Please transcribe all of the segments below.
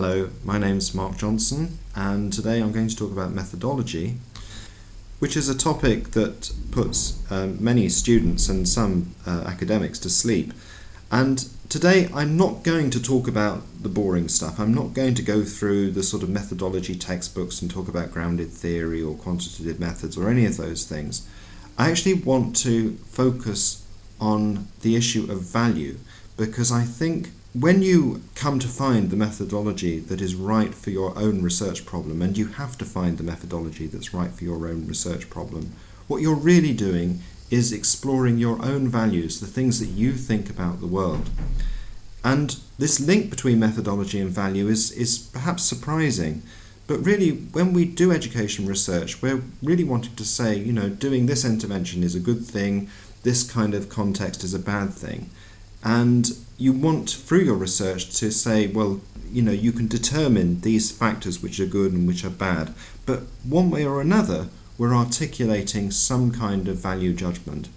Hello, my name's Mark Johnson, and today I'm going to talk about methodology, which is a topic that puts um, many students and some uh, academics to sleep. And today I'm not going to talk about the boring stuff. I'm not going to go through the sort of methodology textbooks and talk about grounded theory or quantitative methods or any of those things. I actually want to focus on the issue of value because I think when you come to find the methodology that is right for your own research problem, and you have to find the methodology that's right for your own research problem, what you're really doing is exploring your own values, the things that you think about the world. And this link between methodology and value is, is perhaps surprising, but really when we do education research, we're really wanting to say, you know, doing this intervention is a good thing, this kind of context is a bad thing. And you want through your research to say, well, you know, you can determine these factors which are good and which are bad, but one way or another, we're articulating some kind of value judgment.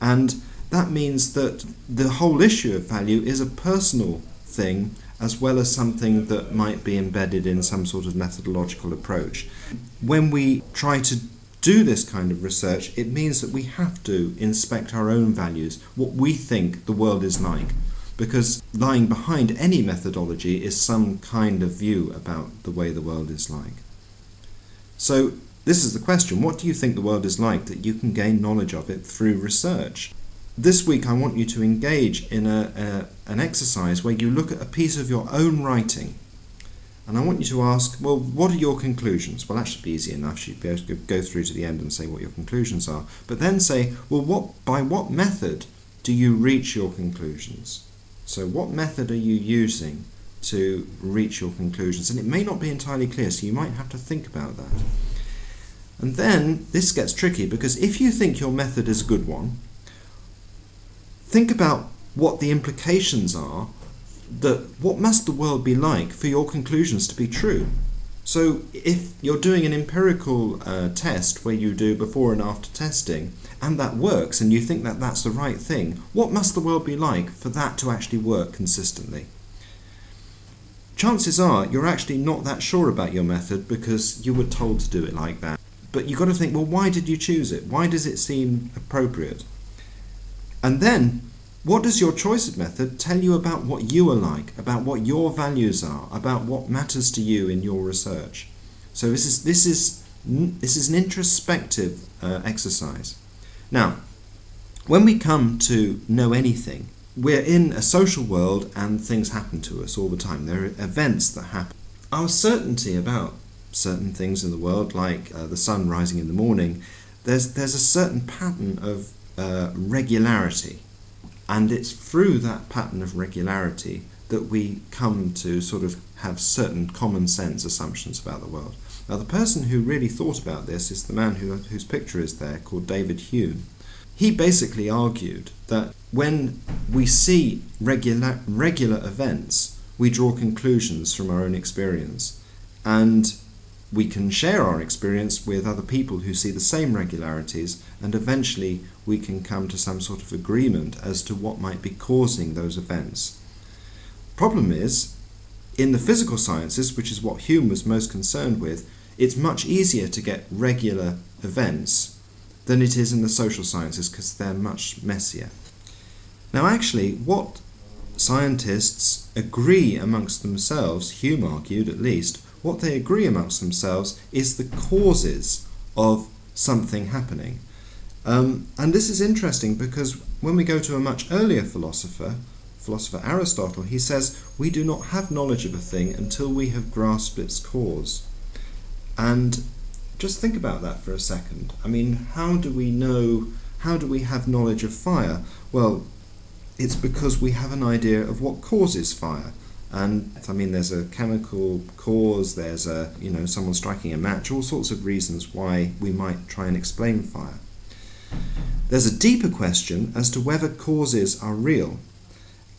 And that means that the whole issue of value is a personal thing as well as something that might be embedded in some sort of methodological approach. When we try to do this kind of research, it means that we have to inspect our own values, what we think the world is like. Because lying behind any methodology is some kind of view about the way the world is like. So, this is the question what do you think the world is like that you can gain knowledge of it through research? This week, I want you to engage in a, a, an exercise where you look at a piece of your own writing and I want you to ask, well, what are your conclusions? Well, that should be easy enough. You'd be able to go through to the end and say what your conclusions are. But then say, well, what by what method do you reach your conclusions? So what method are you using to reach your conclusions? And it may not be entirely clear, so you might have to think about that. And then this gets tricky because if you think your method is a good one, think about what the implications are that what must the world be like for your conclusions to be true? So if you're doing an empirical uh, test where you do before and after testing, and that works and you think that that's the right thing, what must the world be like for that to actually work consistently? Chances are you're actually not that sure about your method because you were told to do it like that. But you've got to think, well, why did you choose it? Why does it seem appropriate? And then what does your choice of method tell you about what you are like, about what your values are, about what matters to you in your research? So this is this is this is an introspective uh, exercise. Now, when we come to know anything, we're in a social world and things happen to us all the time. There are events that happen. Our certainty about certain things in the world, like uh, the sun rising in the morning, there's there's a certain pattern of uh, regularity and it's through that pattern of regularity that we come to sort of have certain common sense assumptions about the world. Now, the person who really thought about this is the man who, whose picture is there, called David Hume. He basically argued that when we see regular, regular events, we draw conclusions from our own experience. And we can share our experience with other people who see the same regularities, and eventually we can come to some sort of agreement as to what might be causing those events. Problem is, in the physical sciences, which is what Hume was most concerned with, it's much easier to get regular events than it is in the social sciences because they're much messier. Now, actually, what scientists agree amongst themselves, Hume argued at least, what they agree amongst themselves is the causes of something happening. Um, and this is interesting because when we go to a much earlier philosopher, philosopher Aristotle, he says, We do not have knowledge of a thing until we have grasped its cause. And just think about that for a second. I mean, how do we know, how do we have knowledge of fire? Well, it's because we have an idea of what causes fire. And I mean, there's a chemical cause, there's a, you know, someone striking a match, all sorts of reasons why we might try and explain fire. There's a deeper question as to whether causes are real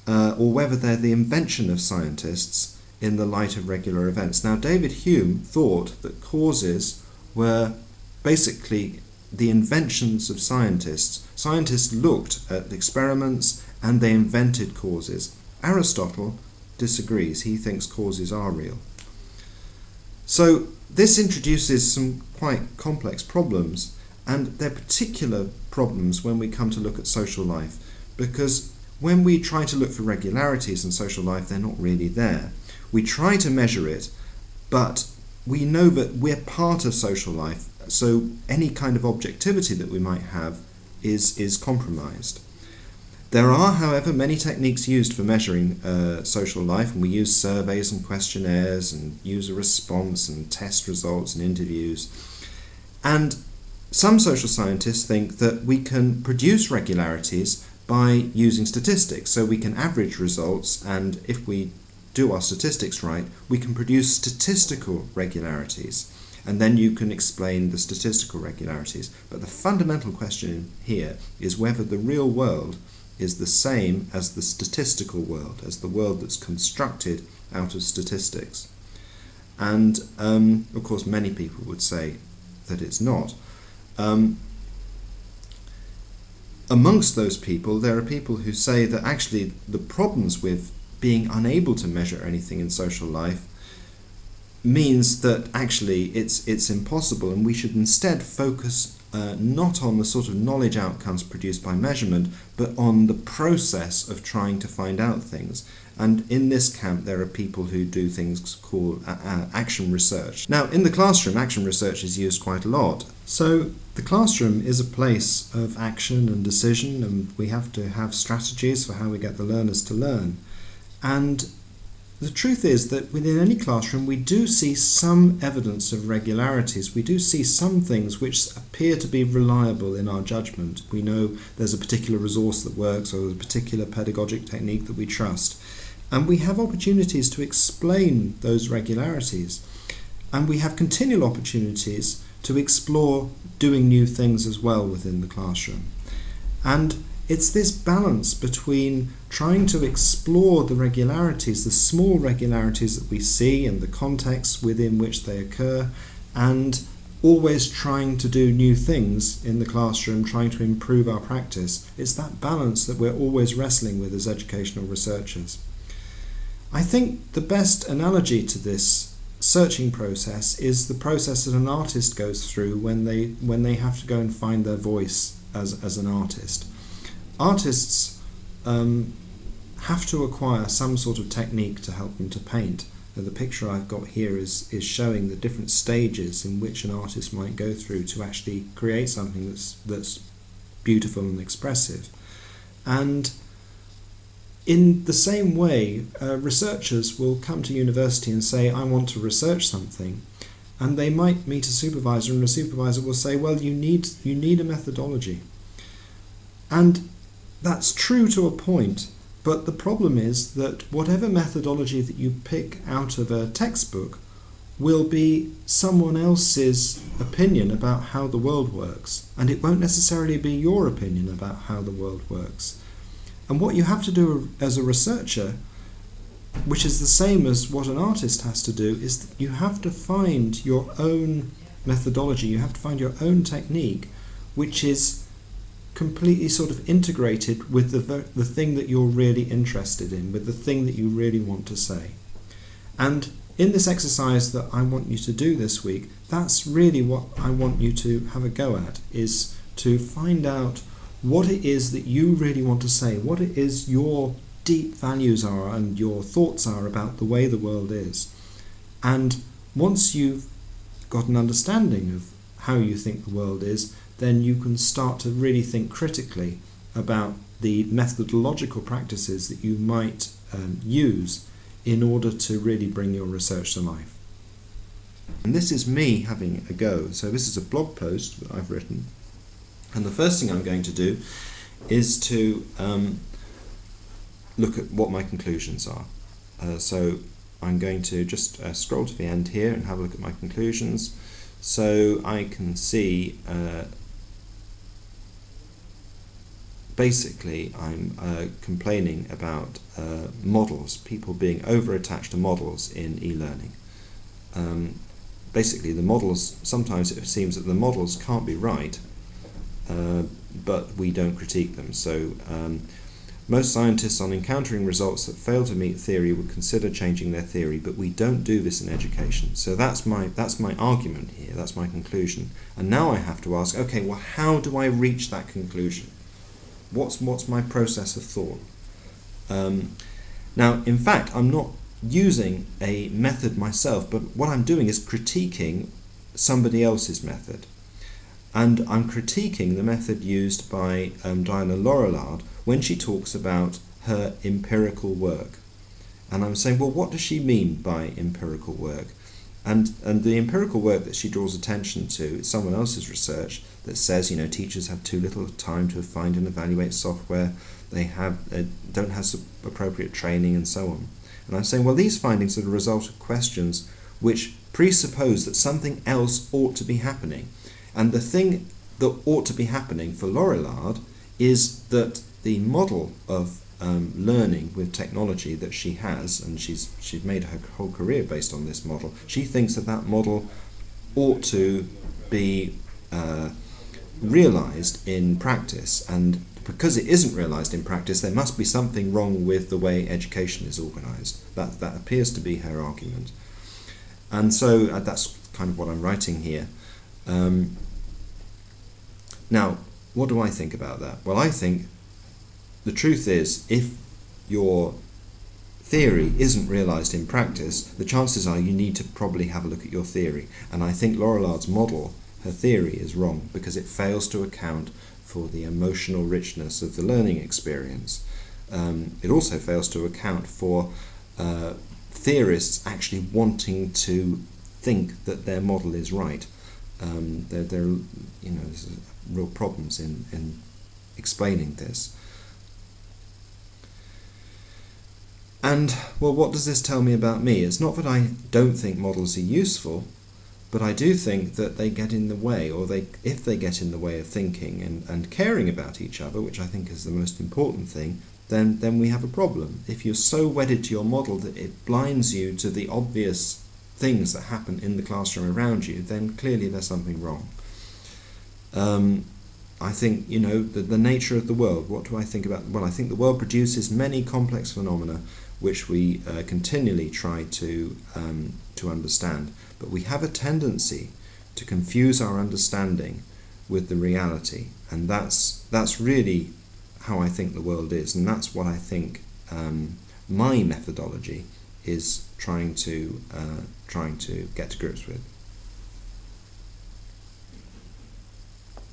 uh, or whether they're the invention of scientists in the light of regular events. Now, David Hume thought that causes were basically the inventions of scientists. Scientists looked at experiments and they invented causes. Aristotle disagrees. He thinks causes are real. So this introduces some quite complex problems, and they're particular problems when we come to look at social life, because when we try to look for regularities in social life, they're not really there. We try to measure it, but we know that we're part of social life, so any kind of objectivity that we might have is, is compromised. There are, however, many techniques used for measuring uh, social life, and we use surveys and questionnaires and user response and test results and interviews. And some social scientists think that we can produce regularities by using statistics. So we can average results, and if we do our statistics right, we can produce statistical regularities. And then you can explain the statistical regularities. But the fundamental question here is whether the real world is the same as the statistical world, as the world that's constructed out of statistics. And um, of course, many people would say that it's not. Um, amongst those people, there are people who say that actually the problems with being unable to measure anything in social life means that actually it's it's impossible and we should instead focus uh, not on the sort of knowledge outcomes produced by measurement but on the process of trying to find out things. And in this camp there are people who do things called uh, uh, action research. Now in the classroom action research is used quite a lot. So the classroom is a place of action and decision and we have to have strategies for how we get the learners to learn. And the truth is that within any classroom, we do see some evidence of regularities. We do see some things which appear to be reliable in our judgment. We know there's a particular resource that works or a particular pedagogic technique that we trust. And we have opportunities to explain those regularities. And we have continual opportunities to explore doing new things as well within the classroom. And it's this balance between trying to explore the regularities, the small regularities that we see and the contexts within which they occur, and always trying to do new things in the classroom, trying to improve our practice. It's that balance that we're always wrestling with as educational researchers. I think the best analogy to this searching process is the process that an artist goes through when they when they have to go and find their voice as, as an artist artists um, have to acquire some sort of technique to help them to paint. Now, the picture I've got here is, is showing the different stages in which an artist might go through to actually create something that's, that's beautiful and expressive. And in the same way, uh, researchers will come to university and say, I want to research something. And they might meet a supervisor, and the supervisor will say, Well, you need, you need a methodology. And that's true to a point, but the problem is that whatever methodology that you pick out of a textbook will be someone else's opinion about how the world works, and it won't necessarily be your opinion about how the world works. And what you have to do as a researcher, which is the same as what an artist has to do, is you have to find your own methodology, you have to find your own technique, which is completely sort of integrated with the, the thing that you're really interested in, with the thing that you really want to say. And in this exercise that I want you to do this week, that's really what I want you to have a go at, is to find out what it is that you really want to say, what it is your deep values are and your thoughts are about the way the world is. And once you've got an understanding of how you think the world is, then you can start to really think critically about the methodological practices that you might um, use in order to really bring your research to life. And this is me having a go. So this is a blog post that I've written. And the first thing I'm going to do is to um, look at what my conclusions are. Uh, so I'm going to just uh, scroll to the end here and have a look at my conclusions. So I can see uh, basically I'm uh, complaining about uh, models, people being over-attached to models in e-learning. Um, basically the models, sometimes it seems that the models can't be right, uh, but we don't critique them. So um, Most scientists, on encountering results that fail to meet theory, would consider changing their theory, but we don't do this in education. So that's my that's my argument here. That's my conclusion. And now I have to ask, okay, well, how do I reach that conclusion? What's what's my process of thought? Um, now, in fact, I'm not using a method myself, but what I'm doing is critiquing somebody else's method. And I'm critiquing the method used by um, Diana Laurillard when she talks about her empirical work. And I'm saying, well, what does she mean by empirical work? And, and the empirical work that she draws attention to is someone else's research that says, you know, teachers have too little time to find and evaluate software, they have uh, don't have appropriate training, and so on. And I'm saying, well, these findings are the result of questions which presuppose that something else ought to be happening. And the thing that ought to be happening for Laurillard is that the model of um, learning with technology that she has, and she's she's made her whole career based on this model. She thinks that that model ought to be uh, realized in practice, and because it isn't realized in practice, there must be something wrong with the way education is organized. That that appears to be her argument, and so uh, that's kind of what I'm writing here. Um, now, what do I think about that? Well, I think the truth is, if your theory isn't realized in practice, the chances are you need to probably have a look at your theory. And I think Laurillard's model, her theory, is wrong because it fails to account for the emotional richness of the learning experience. Um, it also fails to account for uh, theorists actually wanting to think that their model is right. Um, there, there, you know, real problems in, in explaining this. And, well, what does this tell me about me? It's not that I don't think models are useful, but I do think that they get in the way, or they, if they get in the way of thinking and, and caring about each other, which I think is the most important thing, then, then we have a problem. If you're so wedded to your model that it blinds you to the obvious things that happen in the classroom around you, then clearly there's something wrong. Um, I think, you know, the, the nature of the world, what do I think about? Well, I think the world produces many complex phenomena which we uh, continually try to, um, to understand. But we have a tendency to confuse our understanding with the reality, and that's, that's really how I think the world is, and that's what I think um, my methodology is trying to, uh, trying to get to grips with.